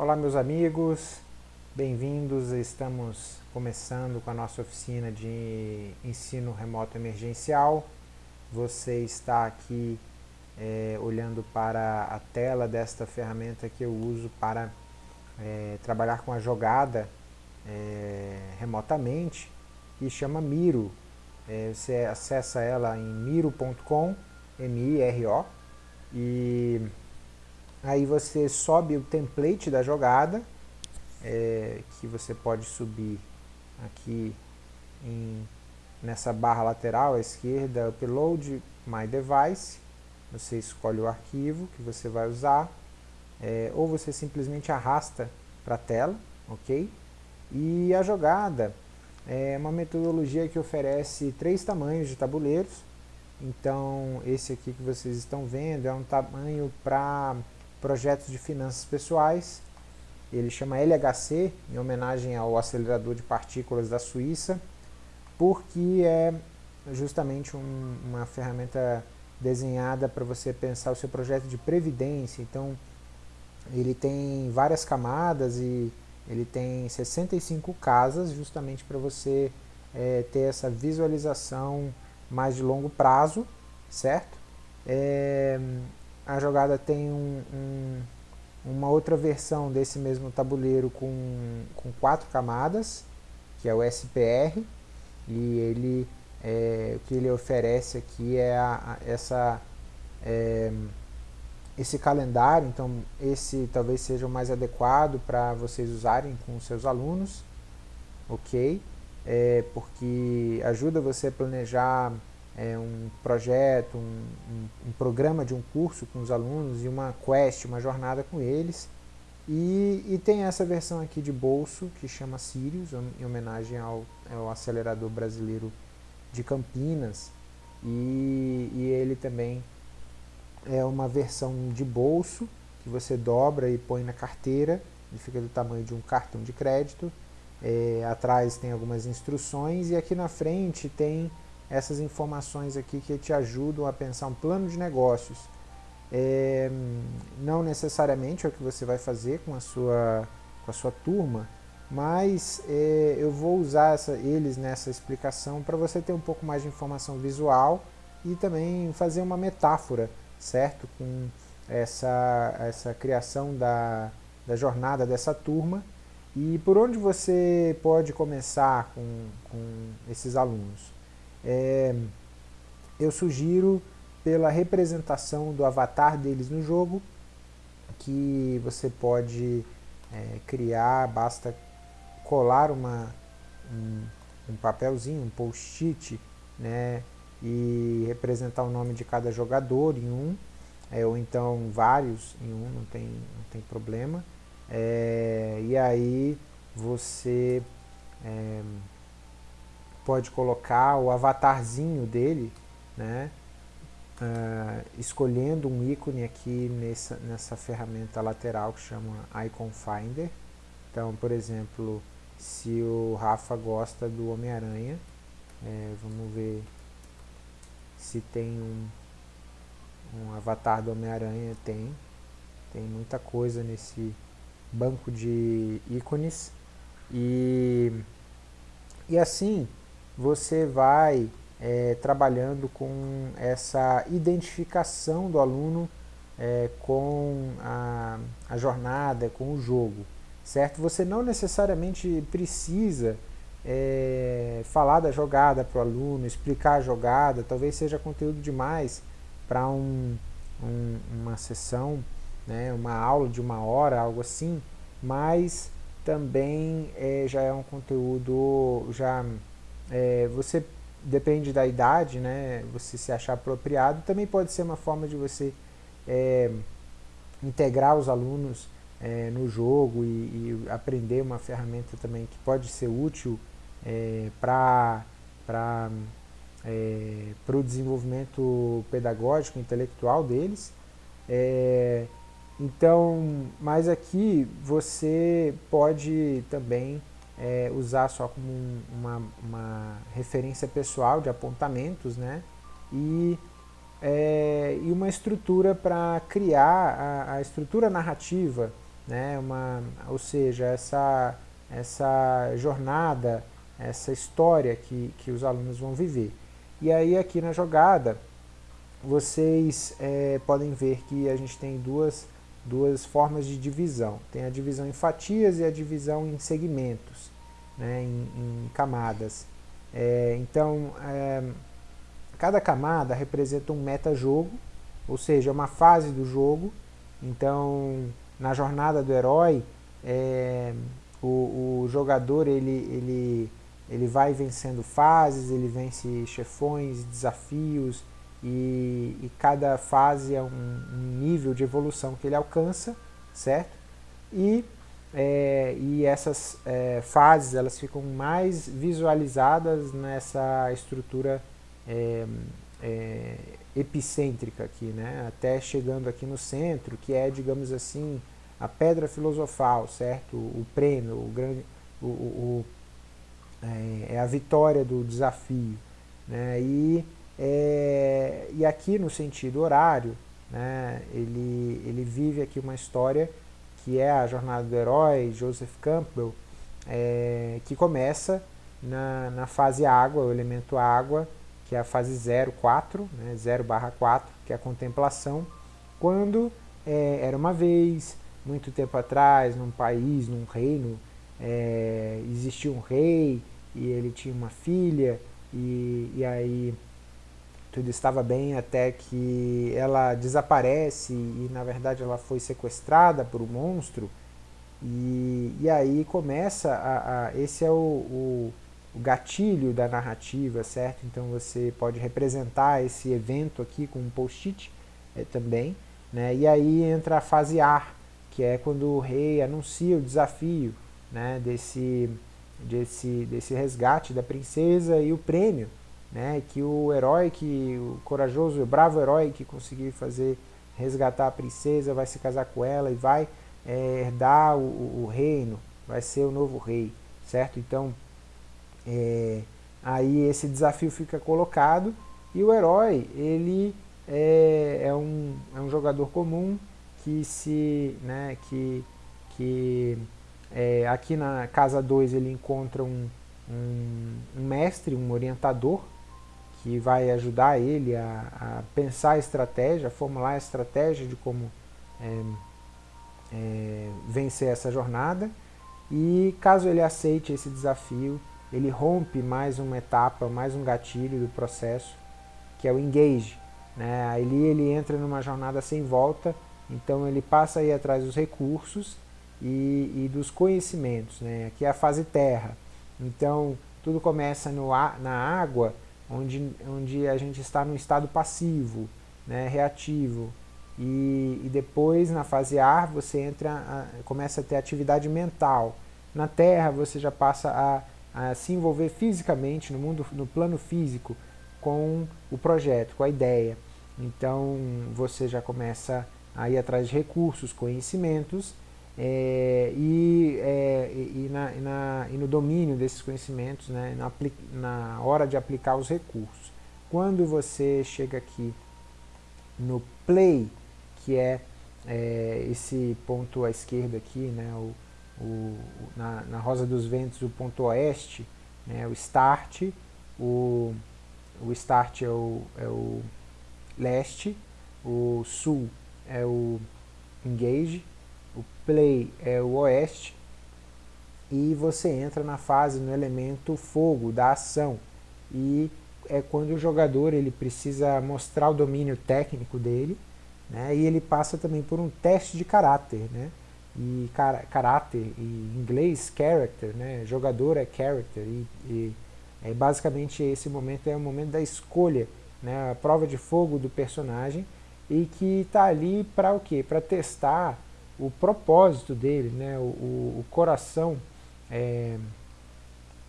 Olá meus amigos, bem-vindos, estamos começando com a nossa oficina de ensino remoto emergencial. Você está aqui é, olhando para a tela desta ferramenta que eu uso para é, trabalhar com a jogada é, remotamente e chama Miro. É, você acessa ela em miro.com, M-I-R-O, e Aí você sobe o template da jogada, é, que você pode subir aqui em, nessa barra lateral à esquerda, Upload My Device, você escolhe o arquivo que você vai usar, é, ou você simplesmente arrasta para a tela, ok? E a jogada é uma metodologia que oferece três tamanhos de tabuleiros, então esse aqui que vocês estão vendo é um tamanho para projetos de finanças pessoais. Ele chama LHC, em homenagem ao acelerador de partículas da Suíça, porque é justamente um, uma ferramenta desenhada para você pensar o seu projeto de previdência. Então, ele tem várias camadas e ele tem 65 casas justamente para você é, ter essa visualização mais de longo prazo, certo? É, a jogada tem um, um, uma outra versão desse mesmo tabuleiro com, com quatro camadas, que é o SPR, e ele, é, o que ele oferece aqui é a, a, essa, é, esse calendário, então esse talvez seja o mais adequado para vocês usarem com seus alunos, ok? É, porque ajuda você a planejar é, um projeto, um, um, um, programa de um curso com os alunos e uma quest, uma jornada com eles. E, e tem essa versão aqui de bolso que chama Sirius, em homenagem ao, ao acelerador brasileiro de Campinas. E, e ele também é uma versão de bolso que você dobra e põe na carteira, ele fica do tamanho de um cartão de crédito. É, atrás tem algumas instruções e aqui na frente tem essas informações aqui que te ajudam a pensar um plano de negócios. É, não necessariamente é o que você vai fazer com a sua, com a sua turma, mas é, eu vou usar essa, eles nessa explicação para você ter um pouco mais de informação visual e também fazer uma metáfora, certo? Com essa, essa criação da, da jornada dessa turma e por onde você pode começar com, com esses alunos. É, eu sugiro pela representação do avatar deles no jogo, que você pode é, criar, basta colar uma, um, um papelzinho, um post-it, né, e representar o nome de cada jogador em um, é, ou então vários em um, não tem, não tem problema. É, e aí você é, pode colocar o avatarzinho dele, né? Uh, escolhendo um ícone aqui nessa, nessa ferramenta lateral que chama Icon Finder. Então, por exemplo, se o Rafa gosta do Homem-Aranha, é, vamos ver se tem um, um avatar do Homem-Aranha, tem. Tem muita coisa nesse banco de ícones. E, e assim, você vai é, trabalhando com essa identificação do aluno é, com a, a, jornada, com o jogo, certo? Você não necessariamente precisa é, falar da jogada para o aluno, explicar a jogada, talvez seja conteúdo demais para um, um, uma sessão, né, uma aula de uma hora, algo assim, mas também é, já é um conteúdo já é, você depende da idade, né, você se achar apropriado, também pode ser uma forma de você é, integrar os alunos é, no jogo e, e, aprender uma ferramenta também que pode ser útil é, para é, o desenvolvimento pedagógico, intelectual deles. É, então, mas aqui você pode também é, usar só como um, uma, uma, referência pessoal de apontamentos, né? E, é, e uma estrutura para criar a, a, estrutura narrativa né, uma, ou seja, essa, essa jornada, essa história que, que os alunos vão viver. E aí aqui na jogada, vocês é, podem ver que a gente tem duas, duas formas de divisão. Tem a divisão em fatias e a divisão em segmentos, né, em, em camadas. É, então, é, cada camada representa um meta-jogo, ou seja, uma fase do jogo. Então, na jornada do herói, é, o, o, jogador ele, ele, ele vai vencendo fases, ele vence chefões, desafios, e, e cada fase é um, um, nível de evolução que ele alcança, certo? E, é, e essas é, fases elas ficam mais visualizadas nessa estrutura é, é, epicêntrica aqui, né? até chegando aqui no centro, que é, digamos assim, a pedra filosofal, certo? O, prêmio, o grande, o, o, é, é, a vitória do desafio. Né? E, é, e aqui no sentido horário, né, ele, ele vive aqui uma história que é a jornada do herói, Joseph Campbell, é, que começa na, na fase água, o elemento água, que é a fase 0, 4, né, 0 barra 4, que é a contemplação, quando é, era uma vez, muito tempo atrás, num país, num reino, é, existia um rei e ele tinha uma filha e, e aí tudo estava bem até que ela desaparece e na verdade ela foi sequestrada por um monstro e, e aí começa a, a esse é o, o, o, gatilho da narrativa, certo? Então você pode representar esse evento aqui com um post-it é, também, né? E aí entra a fase ar, que é quando o rei anuncia o desafio né, desse, desse, desse resgate da princesa e o prêmio, né, que o herói, que o corajoso e bravo herói que conseguir fazer resgatar a princesa vai se casar com ela e vai é, herdar o, o, reino, vai ser o novo rei, certo? Então, é, aí esse desafio fica colocado e o herói, ele é, é, um, é um jogador comum que se, né, que, que é, aqui na casa 2 ele encontra um, um, um, mestre, um orientador, que vai ajudar ele a, a, pensar a estratégia, a formular a estratégia de como é, é, vencer essa jornada. E caso ele aceite esse desafio, ele rompe mais uma etapa, mais um gatilho do processo, que é o engage. Né? Ali ele entra numa jornada sem volta, então ele passa a ir atrás dos recursos e, e dos conhecimentos. Né? Aqui é a fase terra. Então tudo começa no, na água, onde, onde a gente está no estado passivo, né? reativo. E, e, depois na fase ar você entra, a, começa a ter atividade mental. Na terra você já passa a, a se envolver fisicamente, no mundo, no plano físico, com o projeto, com a ideia. Então você já começa a ir atrás de recursos, conhecimentos é, e, é, e, na, e, na, e, no domínio desses conhecimentos, né, na, na, hora de aplicar os recursos. Quando você chega aqui no play, que é, é esse ponto à esquerda aqui, né, o, o, na, na, Rosa dos Ventos, o ponto oeste, né, o start, o, o start é o, é o leste, o sul é o engage, play é o oeste, e você entra na fase, no elemento fogo, da ação. E é quando o jogador ele precisa mostrar o domínio técnico dele, né, e ele passa também por um teste de caráter, né, e car caráter, em inglês character, né, jogador é character, e, e é, basicamente esse momento é o momento da escolha, né, a prova de fogo do personagem, e que está ali para o quê? Para testar o propósito dele, né? o, o, coração é,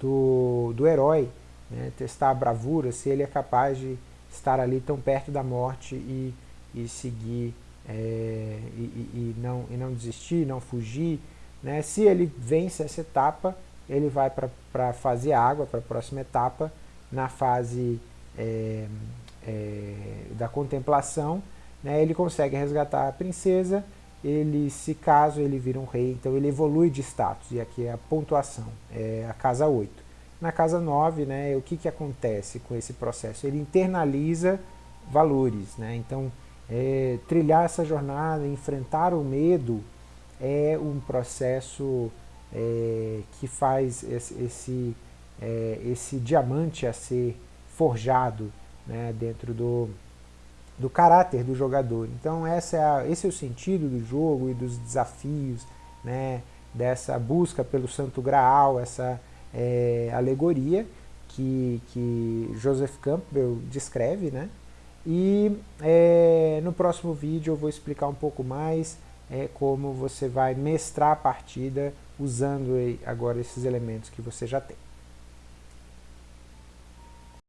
do, do herói, né? testar a bravura, se ele é capaz de estar ali tão perto da morte e, e seguir é, e, e, não, e não desistir, não fugir. Né? Se ele vence essa etapa, ele vai para a fase água, para a próxima etapa, na fase é, é, da contemplação, né, ele consegue resgatar a princesa ele, se caso ele vira um rei, então ele evolui de status, e aqui é a pontuação, é a casa 8. Na casa 9, né, o que, que acontece com esse processo? Ele internaliza valores, né? então é, trilhar essa jornada, enfrentar o medo, é um processo é, que faz esse, esse, é, esse diamante a ser forjado né, dentro do, do caráter do jogador. Então essa é a, esse é o sentido do jogo e dos desafios, né, dessa busca pelo santo graal, essa é, alegoria que, que Joseph Campbell descreve, né, e é, no próximo vídeo eu vou explicar um pouco mais é, como você vai mestrar a partida usando agora esses elementos que você já tem.